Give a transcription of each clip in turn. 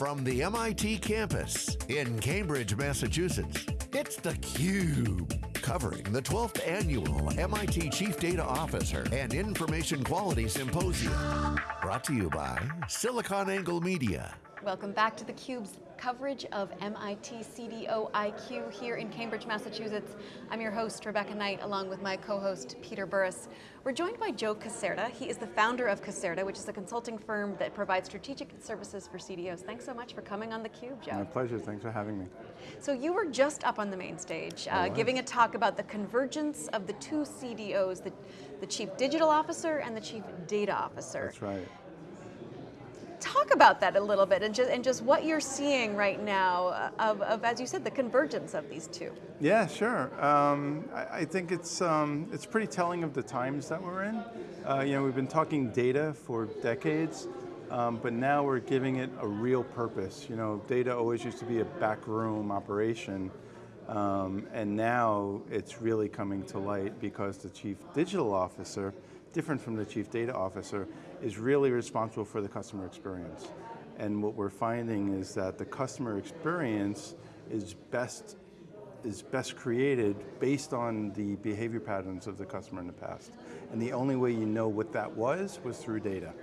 From the MIT campus in Cambridge, Massachusetts, it's theCUBE. Covering the 12th annual MIT Chief Data Officer and Information Quality Symposium. Brought to you by SiliconANGLE Media. Welcome back to theCUBE's coverage of MIT CDO IQ here in Cambridge, Massachusetts. I'm your host, Rebecca Knight, along with my co-host, Peter Burris. We're joined by Joe Caserta. He is the founder of Caserta, which is a consulting firm that provides strategic services for CDOs. Thanks so much for coming on theCUBE, Joe. My pleasure, thanks for having me. So you were just up on the main stage, uh, giving a talk about the convergence of the two CDOs, the, the Chief Digital Officer and the Chief Data Officer. That's right. Talk about that a little bit and just, and just what you're seeing right now uh, of, of, as you said, the convergence of these two. Yeah, sure. Um, I, I, think it's, um, it's pretty telling of the times that we're in. Uh, you know, we've been talking data for decades, um, but now we're giving it a real purpose. You know, data always used to be a backroom operation, um, and now it's really coming to light because the Chief Digital Officer, different from the Chief Data Officer, is really responsible for the customer experience. And what we're finding is that the customer experience is best is best created based on the behavior patterns of the customer in the past. And the only way you know what that was was through data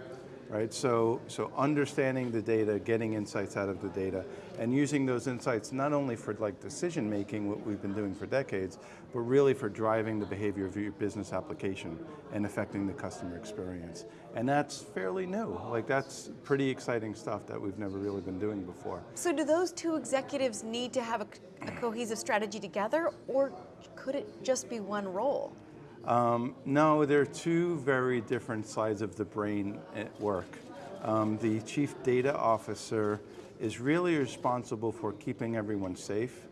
right? So, so understanding the data, getting insights out of the data, and using those insights not only for like decision making, what we've been doing for decades, but really for driving the behavior of your business application and affecting the customer experience. And that's fairly new. Like that's pretty exciting stuff that we've never really been doing before. So do those two executives need to have a, a cohesive strategy together, or could it just be one role? Um, no, they're two very different sides of the brain at work. Um, the chief data officer is really responsible for keeping everyone safe,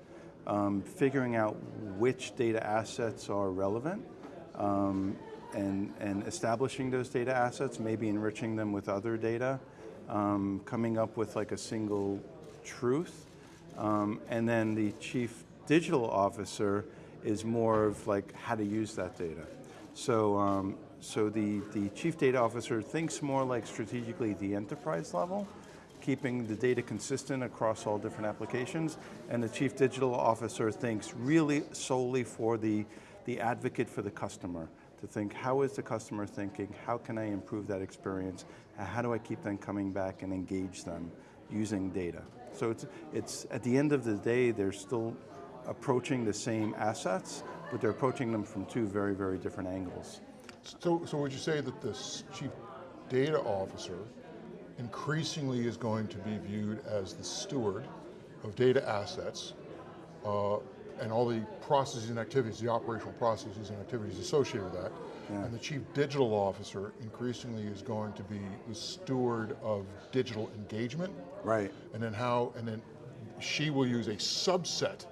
um, figuring out which data assets are relevant, um, and, and establishing those data assets, maybe enriching them with other data, um, coming up with like a single truth, um, and then the chief digital officer is more of like how to use that data. So, um, so the, the chief data officer thinks more like strategically the enterprise level, keeping the data consistent across all different applications, and the chief digital officer thinks really solely for the, the advocate for the customer, to think how is the customer thinking, how can I improve that experience, how do I keep them coming back and engage them using data. So it's, it's at the end of the day, they're still approaching the same assets, but they're approaching them from two very, very different angles. So, so would you say that this chief data officer increasingly is going to be viewed as the steward of data assets uh, and all the processes and activities, the operational processes and activities associated with that. Yeah. And the chief digital officer increasingly is going to be the steward of digital engagement. Right. And then how, and then she will use a subset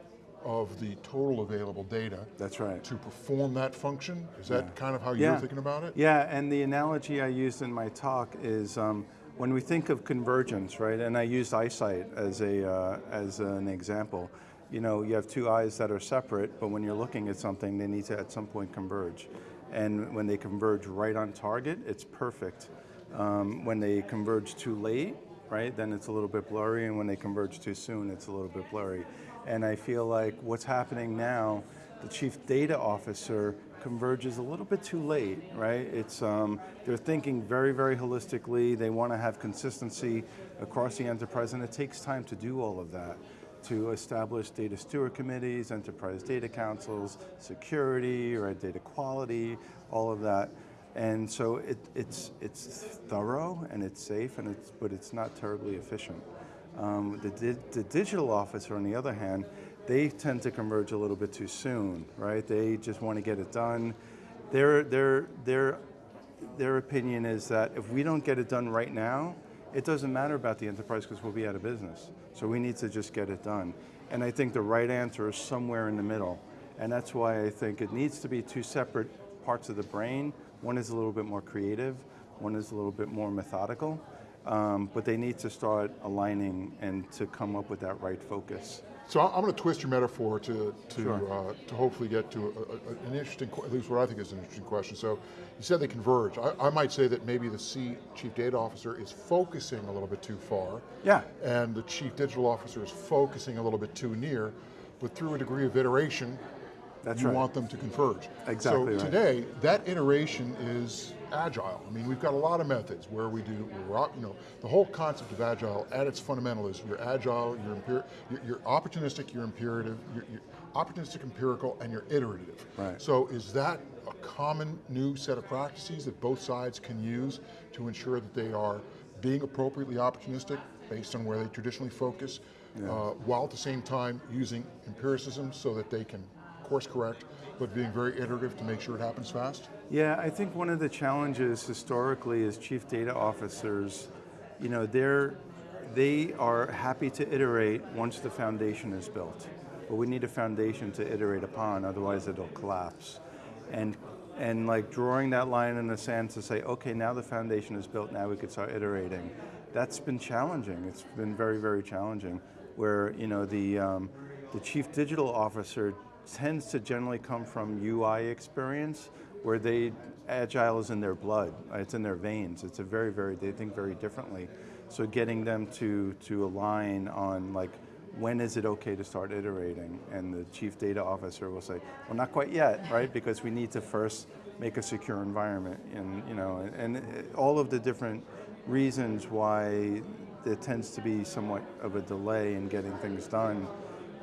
of the total available data. That's right. To perform that function? Is that yeah. kind of how yeah. you're thinking about it? Yeah, and the analogy I used in my talk is um, when we think of convergence, right, and I used eyesight as, a, uh, as an example, you know, you have two eyes that are separate, but when you're looking at something, they need to at some point converge. And when they converge right on target, it's perfect. Um, when they converge too late, right, then it's a little bit blurry, and when they converge too soon, it's a little bit blurry. And I feel like what's happening now, the chief data officer converges a little bit too late, right? It's, um, they're thinking very, very holistically. They want to have consistency across the enterprise, and it takes time to do all of that to establish data steward committees, enterprise data councils, security, right, data quality, all of that. And so it, it's, it's thorough and it's safe, and it's, but it's not terribly efficient. Um, the, di the digital officer, on the other hand, they tend to converge a little bit too soon, right? They just want to get it done. Their, their, their, their opinion is that if we don't get it done right now, it doesn't matter about the enterprise because we'll be out of business. So we need to just get it done. And I think the right answer is somewhere in the middle. And that's why I think it needs to be two separate parts of the brain. One is a little bit more creative, one is a little bit more methodical. Um, but they need to start aligning and to come up with that right focus. So I'm going to twist your metaphor to to Sure. uh, to hopefully get to a, a, an interesting, at least what I think is an interesting question. So you said they converge. I, I might say that maybe the C chief data officer is focusing a little bit too far. Yeah. And the chief digital officer is focusing a little bit too near, but through a degree of iteration, That's you right. want them to converge. Exactly So right. today, that iteration is agile. I mean, we've got a lot of methods where we do, we're, you know, the whole concept of agile at its fundamental is you're agile, you're, you're, you're opportunistic, you're imperative, you're, you're opportunistic, empirical, and you're iterative. Right. So is that a common new set of practices that both sides can use to ensure that they are being appropriately opportunistic based on where they traditionally focus, uh, while at the same time using empiricism so that they can course correct, but being very iterative to make sure it happens fast? Yeah, I think one of the challenges historically is chief data officers, you know, they're, they are happy to iterate once the foundation is built. But we need a foundation to iterate upon, otherwise it'll collapse. And, and like drawing that line in the sand to say, okay, now the foundation is built, now we could start iterating. That's been challenging. It's been very, very challenging. Where you know the um, the chief digital officer tends to generally come from UI experience, where they agile is in their blood. uh, It's in their veins. It's a very, very they think very differently. So getting them to to align on like when is it okay to start iterating? And the chief data officer will say, well, not quite yet, right? Because we need to first make a secure environment, and you know, and, and all of the different reasons why there tends to be somewhat of a delay in getting things done.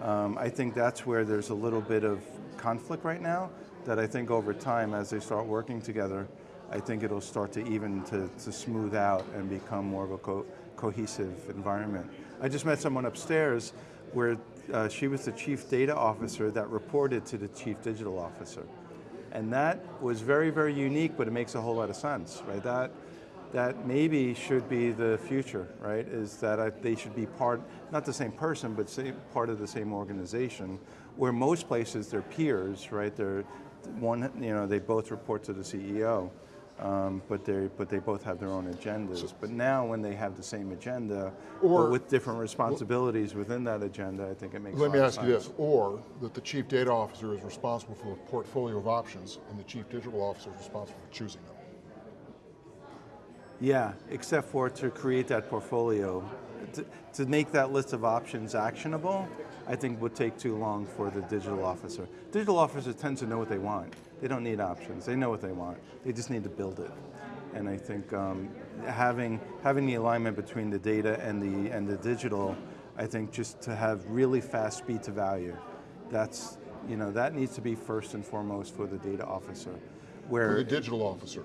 Um, I think that's where there's a little bit of conflict right now. That I think over time, as they start working together, I think it'll start to even to, to smooth out and become more of a co- cohesive environment. I just met someone upstairs where uh, she was the chief data officer that reported to the chief digital officer. And that was very, very unique, but it makes a whole lot of sense, right? That, that maybe should be the future, right? Is that I, they should be part, not the same person, but same, part of the same organization, where most places they're peers, right? They're one, you know, they both report to the CEO, um, but they but they both have their own agendas. But now, when they have the same agenda, Or- but with different responsibilities within that agenda, I think it makes. Sense. Let me ask of you this, or that the chief data officer is responsible for a portfolio of options and the chief digital officer is responsible for choosing them. Yeah, except for to create that portfolio. To, to make that list of options actionable, I think would take too long for the digital officer. Digital officers tend to know what they want. They don't need options. They know what they want. They just need to build it. And I think um, having having the alignment between the data and the and the digital, I think just to have really fast speed to value, that's you know that needs to be first and foremost for the data officer. For Where the digital officer.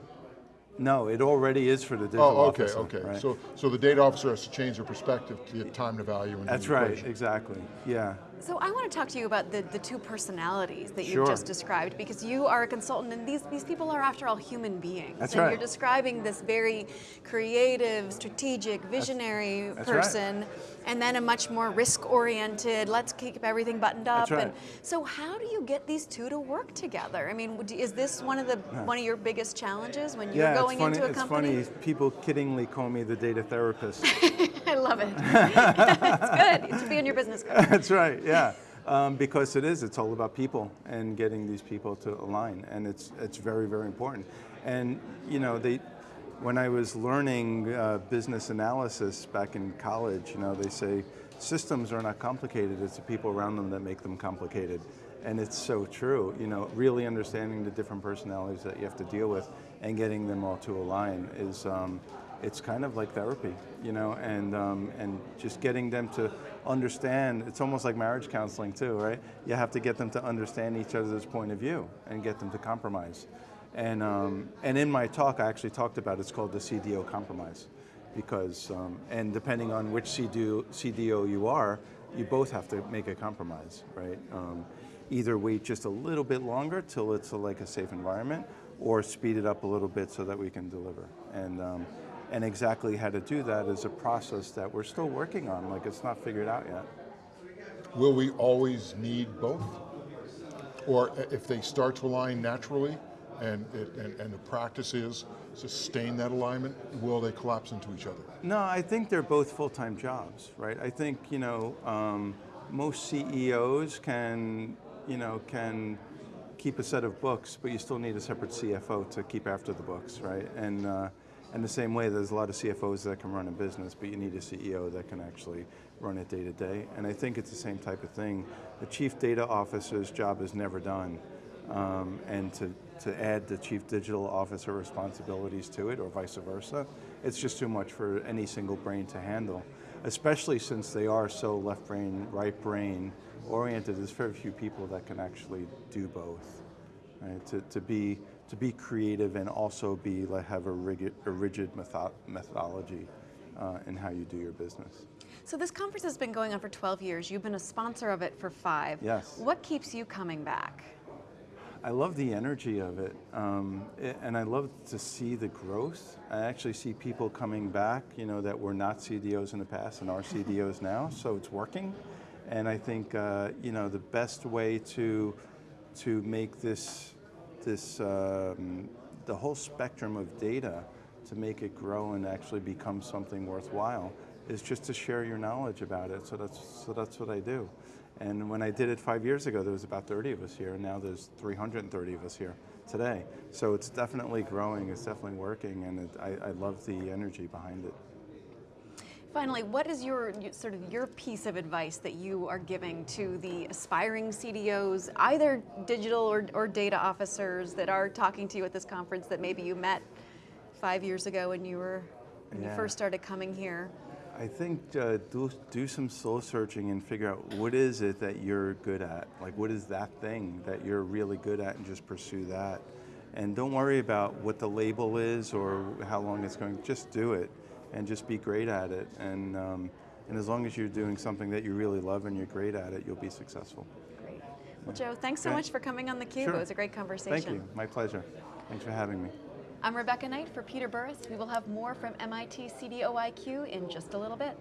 No, it already is for the digital Oh, okay, officer. okay. right? So, so the data officer has to change their perspective to get time to value into That's right, equation. exactly. Yeah. So I want to talk to you about the, the two personalities that Sure. you've just described because you are a consultant and these, these people are after all human beings. That's and right. you're describing this very creative, strategic, visionary that's right. person and then a much more risk-oriented, let's keep everything buttoned up. Right. And so how do you get these two to work together? I mean, is this one of the one of your biggest challenges when you're yeah, going it's funny. into a it's company? funny. People kiddingly call me the data therapist. I love it. it's good. It should be on your business card. That's right. Yeah. Um, because it is. It's all about people and getting these people to align, and it's it's very very important. And you know they. When I was learning uh, business analysis back in college, you know, they say systems are not complicated, it's the people around them that make them complicated. And it's so true, you know, really understanding the different personalities that you have to deal with and getting them all to align is, um, it's kind of like therapy, you know, and, um, and just getting them to understand, it's almost like marriage counseling too, right? You have to get them to understand each other's point of view and get them to compromise. And, um, and in my talk, I actually talked about it's called the CDO compromise. Because, um, and depending on which CDO, CDO you are, you both have to make a compromise, right? Um, either wait just a little bit longer till it's a, like a safe environment, or speed it up a little bit so that we can deliver. And, um, and exactly how to do that is a process that we're still working on, like it's not figured out yet. Will we always need both? Or if they start to align naturally and, it, and, and the practice is sustain that alignment, will they collapse into each other? No, I think they're both full-time jobs, right? I think, you know, um, most CEOs can, you know, can keep a set of books, but you still need a separate CFO to keep after the books, right? And uh, in the same way, there's a lot of CFOs that can run a business, but you need a CEO that can actually run it day to day. And I think it's the same type of thing. The chief data officer's job is never done. Um, and to, to add the chief digital officer responsibilities to it, or vice versa, it's just too much for any single brain to handle. Especially since they are so left brain, right brain oriented, there's very few people that can actually do both. Right? To, to, be, to be creative and also be like have a rigid, a rigid metho methodology uh, in how you do your business. So this conference has been going on for 12 years. You've been a sponsor of it for five. Yes. What keeps you coming back? I love the energy of it, um, it, and I love to see the growth. I actually see people coming back, you know, that were not CDOs in the past and are CDOs now, so it's working. And I think, uh, you know, the best way to to make this this um, the whole spectrum of data to make it grow and actually become something worthwhile is just to share your knowledge about it. So that's so that's what I do. And when I did it five years ago, there was about 30 of us here, and now there's 330 of us here today. So it's definitely growing, it's definitely working, and it, I, I love the energy behind it. Finally, what is your sort of your piece of advice that you are giving to the aspiring CDOs, either digital or, or data officers that are talking to you at this conference that maybe you met five years ago when you were when Yeah. you first started coming here? I think uh, do, do some soul searching and figure out what is it that you're good at. Like, what is that thing that you're really good at, and just pursue that. And don't worry about what the label is or how long it's going. Just do it, and just be great at it. And um, and as long as you're doing something that you really love and you're great at it, you'll be successful. Great. Well, Joe, thanks so Okay. much for coming on theCUBE. Sure. It was a great conversation. Thank you. My pleasure. Thanks for having me. I'm Rebecca Knight for Peter Burris. We will have more from MIT CDOIQ in just a little bit.